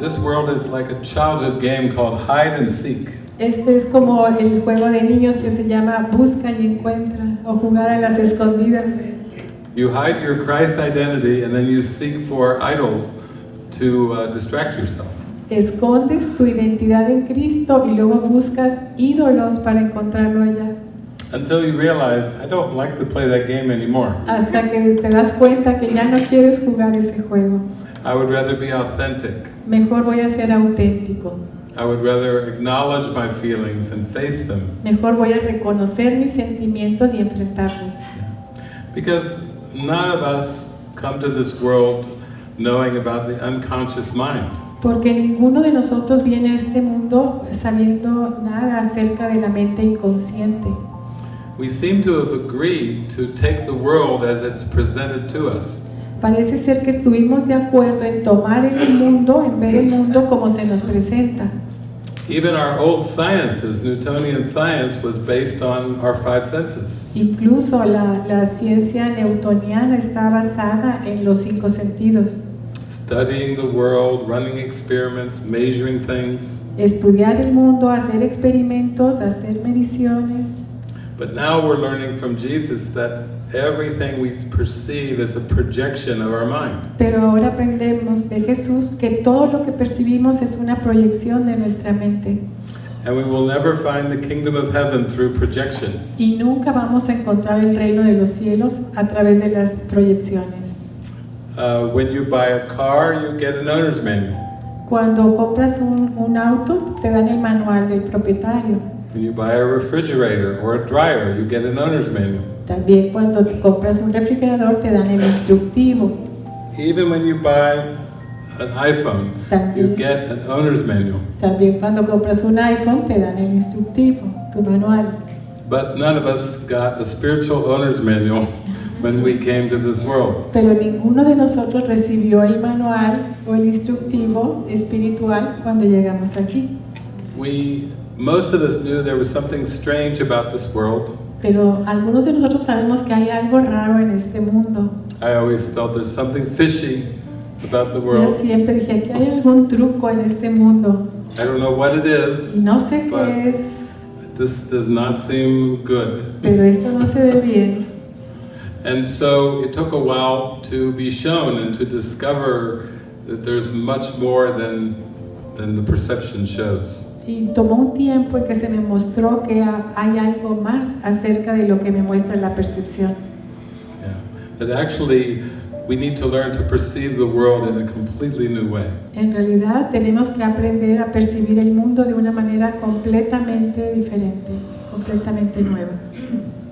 This world is like a childhood game called hide and seek. Este es como el juego de niños que se llama busca y encuentra o jugar a las escondidas. You hide your Christ identity and then you seek for idols to uh, distract yourself. Escondes tu identidad en Cristo y luego buscas ídolos para encontrarlo allá. Until you realize, I don't like to play that game anymore. Hasta que te das cuenta que ya no quieres jugar ese juego. I would rather be authentic. Mejor voy a ser auténtico. I would rather acknowledge my feelings and face them. Mejor voy a reconocer mis sentimientos y enfrentarlos. Because none of us come to this world knowing about the unconscious mind. Porque ninguno de nosotros viene a este mundo sabiendo nada acerca de la mente inconsciente. We seem to have agreed to take the world as it's presented to us. Parece ser que estuvimos de acuerdo en tomar el mundo, en ver el mundo como se nos presenta. Even our old sciences, Newtonian science, was based on our five senses. Incluso la, la ciencia newtoniana está basada en los cinco sentidos. Studying the world, running experiments, measuring things. Estudiar el mundo, hacer experimentos, hacer mediciones. But now we're learning from Jesus that everything we perceive is a projection of our mind. Pero ahora aprendemos de Jesús que todo lo que percibimos es una proyección de nuestra mente. And we will never find the kingdom of heaven through projection. Y nunca vamos a encontrar el reino de los cielos a través de las proyecciones. Uh, when you buy a car, you get an owner's manual. Cuando compras un, un auto, te dan el manual del propietario. When you buy a refrigerator or a dryer, you get an owner's manual. También cuando compras un refrigerador, te dan el instructivo. Even when you buy an iPhone, you get an owner's manual. también cuando compras un iPhone, te dan el instructivo, tu manual. But none of us got a spiritual owner's manual when we came to this world. Pero ninguno de nosotros recibió el manual o el instructivo espiritual cuando llegamos aquí. We, most of us knew there was something strange about this world. Pero algunos de nosotros sabemos que hay algo raro en este mundo. I always felt there's something fishy about the world. Yo siempre dije que hay algún truco en este mundo I don't know what it is. y no sé qué es, This does not seem good. pero esto no se ve bien. And so it took a while to be shown and to discover that there's much more than, than the perception shows. Y tomó un tiempo en que se me mostró que ha- hay algo más acerca de lo que me muestra la percepción. Yeah. That actually we need to learn to perceive the world in a completely new way. En realidad tenemos que aprender a percibir el mundo de una manera completamente diferente, completamente nueva.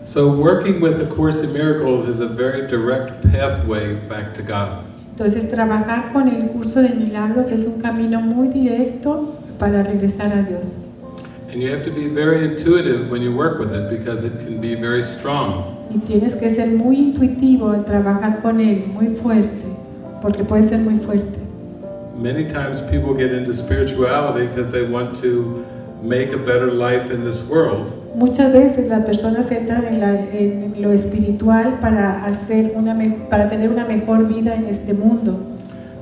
So working with A Course in Miracles is a very direct pathway back to God. Entonces trabajar con el curso de milagros es un camino muy directo para regresar a Dios. And you have to be very intuitive when you work with it because it can be very strong. Y tienes que ser muy intuitivo al trabajar con él, muy fuerte, porque puede ser muy fuerte. Many times people get into spirituality because they want to make a better life in this world. Muchas veces las personas entran en, la- en lo espiritual para, hacer una para tener una mejor vida en este mundo,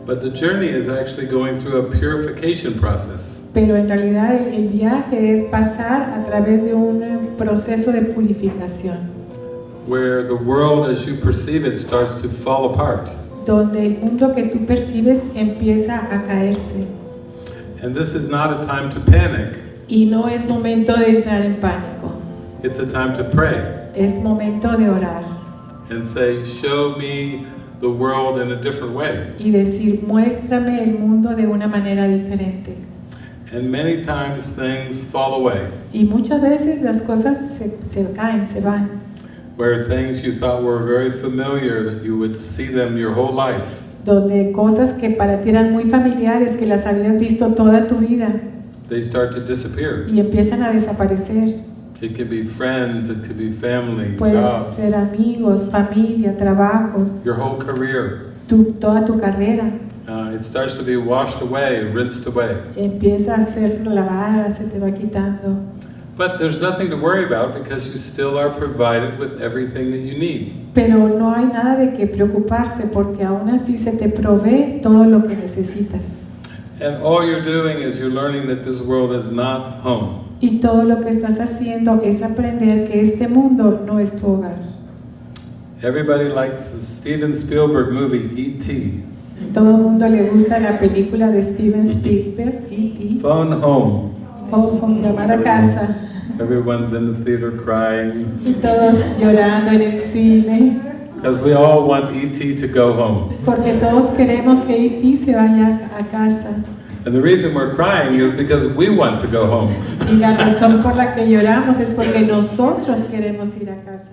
But the journey is actually going through a purification process. Pero en realidad el, el viaje es pasar a través de un eh, proceso de purificación, where the world as you perceive it starts to fall apart. donde el mundo que tú percibes empieza a caerse. And this is not a time to panic, Y no es momento de entrar en pánico, it's a time to pray es momento de orar and say, Show me the world in a different way. y decir, muéstrame el mundo de una manera diferente. And many times things fall away, Y muchas veces las cosas se, se caen, se van. where things you thought were very familiar, that you would see them your whole life, donde cosas que para ti eran muy familiares, que las habías visto toda tu vida they start to disappear. y empiezan a desaparecer. It could be friends, it could be family, jobs, ser amigos, familia, trabajos, your whole career. tu, toda tu carrera Uh, it starts to be washed away, rinsed away. empieza a ser lavada, se te va quitando. But there's nothing to worry about because you still are provided with everything that you need. Pero no hay nada de qué preocuparse porque aún así se te provee todo lo que necesitas. And all you're doing is you're learning that this world is not home. Y todo lo que estás haciendo es aprender que este mundo no es tu hogar. Everybody likes the Steven Spielberg movie E.T. Todo el mundo le gusta la película de Steven Spielberg, E.T. Phone home. Home, home, llamar a casa. Everyone's in the theater crying Y todos llorando en el cine. because we all want E.T. to go home. Porque todos queremos que E.T. se vaya a casa. And the reason we're crying is because we want to go home. Y la razón por la que lloramos es porque nosotros queremos ir a casa.